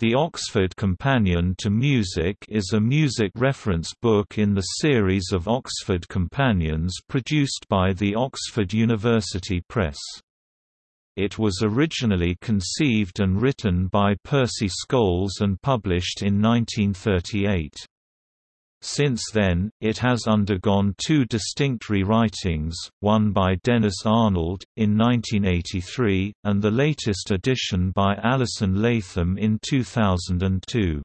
The Oxford Companion to Music is a music reference book in the series of Oxford Companions produced by the Oxford University Press. It was originally conceived and written by Percy Scholes and published in 1938. Since then, it has undergone two distinct rewritings, one by Dennis Arnold, in 1983, and the latest edition by Alison Latham in 2002.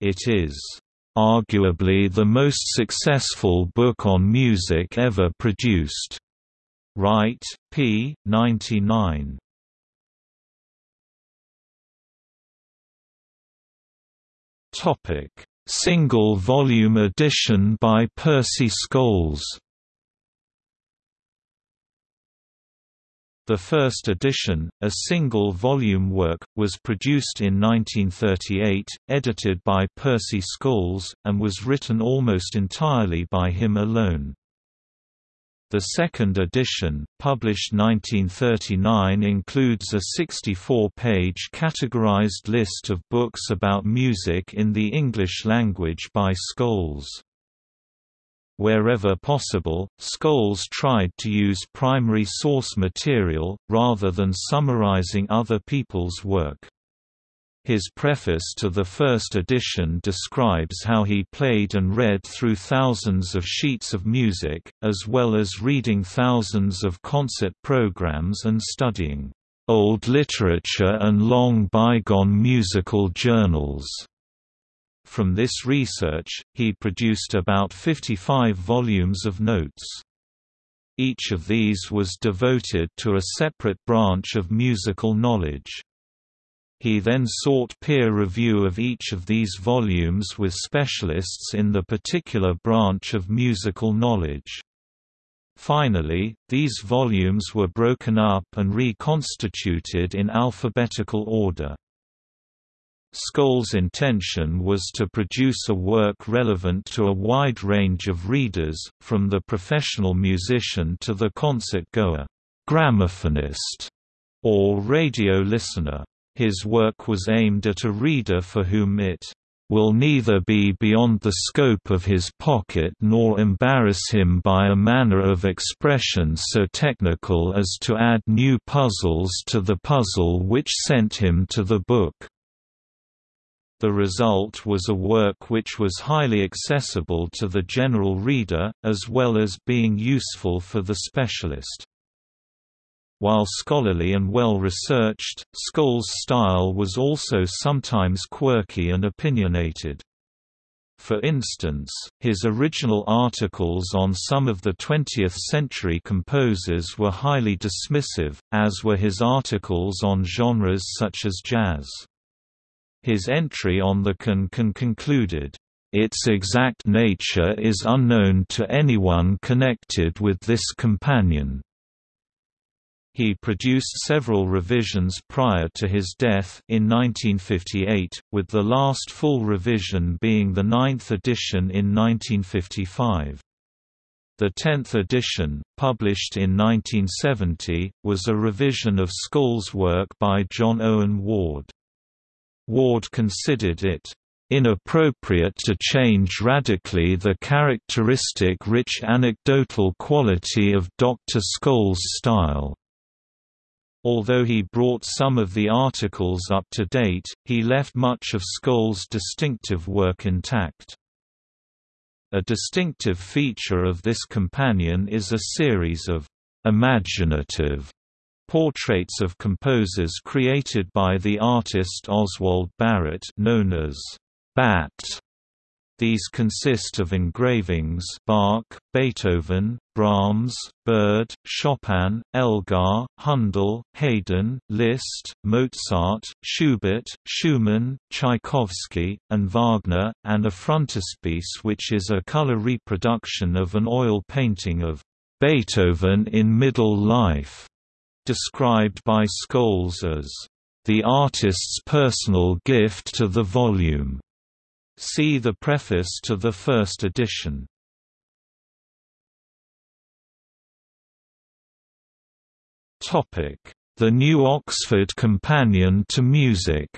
It is, "...arguably the most successful book on music ever produced." Wright, p. 99. Topic Single-volume edition by Percy Scholes The first edition, a single-volume work, was produced in 1938, edited by Percy Scholes, and was written almost entirely by him alone. The second edition, published 1939 includes a 64-page categorized list of books about music in the English language by Scholes. Wherever possible, Scholes tried to use primary source material, rather than summarizing other people's work. His preface to the first edition describes how he played and read through thousands of sheets of music, as well as reading thousands of concert programs and studying old literature and long bygone musical journals. From this research, he produced about 55 volumes of notes. Each of these was devoted to a separate branch of musical knowledge. He then sought peer review of each of these volumes with specialists in the particular branch of musical knowledge. Finally, these volumes were broken up and reconstituted in alphabetical order. Scholes' intention was to produce a work relevant to a wide range of readers, from the professional musician to the concert-goer, gramophonist, or radio listener. His work was aimed at a reader for whom it will neither be beyond the scope of his pocket nor embarrass him by a manner of expression so technical as to add new puzzles to the puzzle which sent him to the book. The result was a work which was highly accessible to the general reader, as well as being useful for the specialist. While scholarly and well-researched, Scholes' style was also sometimes quirky and opinionated. For instance, his original articles on some of the 20th-century composers were highly dismissive, as were his articles on genres such as jazz. His entry on the can-can concluded, "...its exact nature is unknown to anyone connected with this companion." He produced several revisions prior to his death in 1958, with the last full revision being the ninth edition in 1955. The tenth edition, published in 1970, was a revision of Scholes' work by John Owen Ward. Ward considered it inappropriate to change radically the characteristic rich anecdotal quality of Dr. Scholes' style. Although he brought some of the articles up to date, he left much of Scholes' distinctive work intact. A distinctive feature of this companion is a series of imaginative portraits of composers created by the artist Oswald Barrett known as Batt these consist of engravings Bach, Beethoven, Brahms, Byrd, Chopin, Elgar, Handel, Haydn, Liszt, Mozart, Schubert, Schumann, Tchaikovsky, and Wagner, and a frontispiece which is a color reproduction of an oil painting of Beethoven in middle life, described by Scholes as the artist's personal gift to the volume. See the preface to the first edition. Topic: The New Oxford Companion to Music.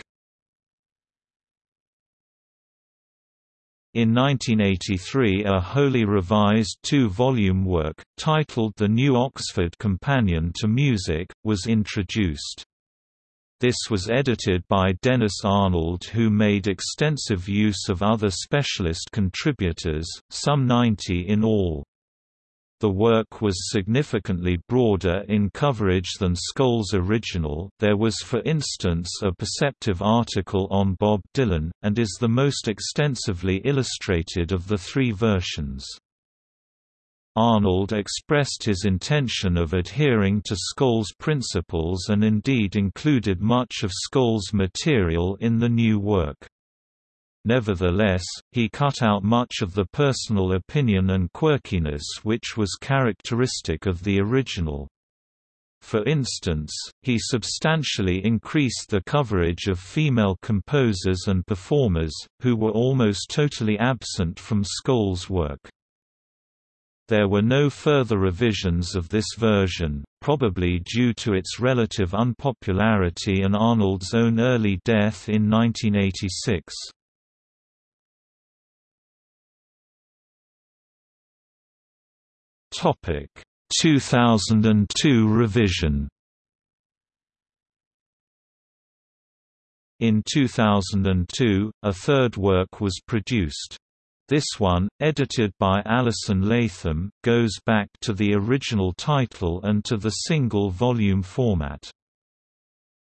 In 1983 a wholly revised two-volume work, titled The New Oxford Companion to Music, was introduced. This was edited by Dennis Arnold who made extensive use of other specialist contributors, some 90 in all. The work was significantly broader in coverage than Scholes' original there was for instance a perceptive article on Bob Dylan, and is the most extensively illustrated of the three versions. Arnold expressed his intention of adhering to Scholes' principles and indeed included much of Scholes' material in the new work. Nevertheless, he cut out much of the personal opinion and quirkiness which was characteristic of the original. For instance, he substantially increased the coverage of female composers and performers, who were almost totally absent from Scholes' work. There were no further revisions of this version, probably due to its relative unpopularity and Arnold's own early death in 1986. Topic 2002 revision In 2002, a third work was produced. This one, edited by Alison Latham, goes back to the original title and to the single-volume format.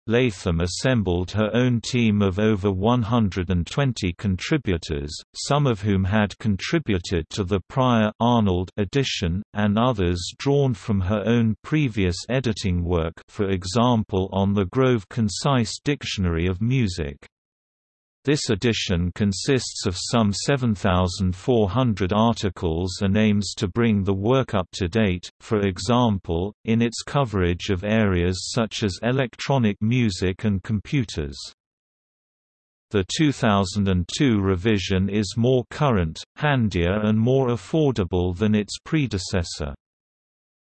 Latham assembled her own team of over 120 contributors, some of whom had contributed to the prior Arnold edition, and others drawn from her own previous editing work for example on the Grove Concise Dictionary of Music. This edition consists of some 7,400 articles and aims to bring the work up to date, for example, in its coverage of areas such as electronic music and computers. The 2002 revision is more current, handier and more affordable than its predecessor.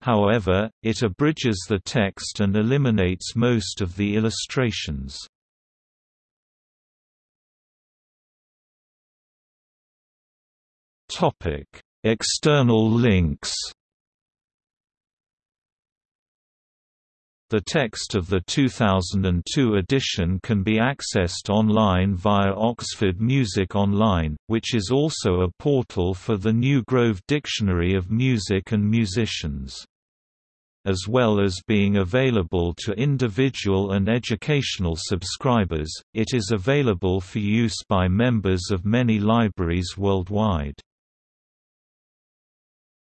However, it abridges the text and eliminates most of the illustrations. External links. The text of the 2002 edition can be accessed online via Oxford Music Online, which is also a portal for the New Grove Dictionary of Music and Musicians as well as being available to individual and educational subscribers, it is available for use by members of many libraries worldwide.